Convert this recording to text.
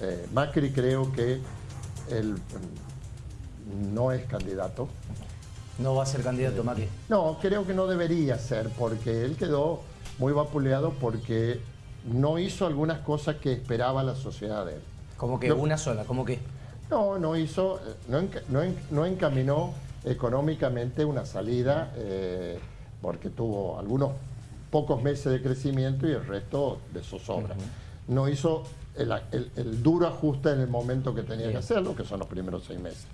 Eh, Macri creo que él mm, no es candidato. No va a ser candidato Macri. No, creo que no debería ser, porque él quedó muy vapuleado porque no hizo algunas cosas que esperaba la sociedad de él. Como que No. una sola, como que. No, no hizo, eh, no, no no encaminó económicamente una salida eh, porque tuvo algunos pocos meses de crecimiento y el resto de zozobra. No hizo el, el- el duro ajuste en el momento que tenía que hacerlo, que son los primeros seis meses.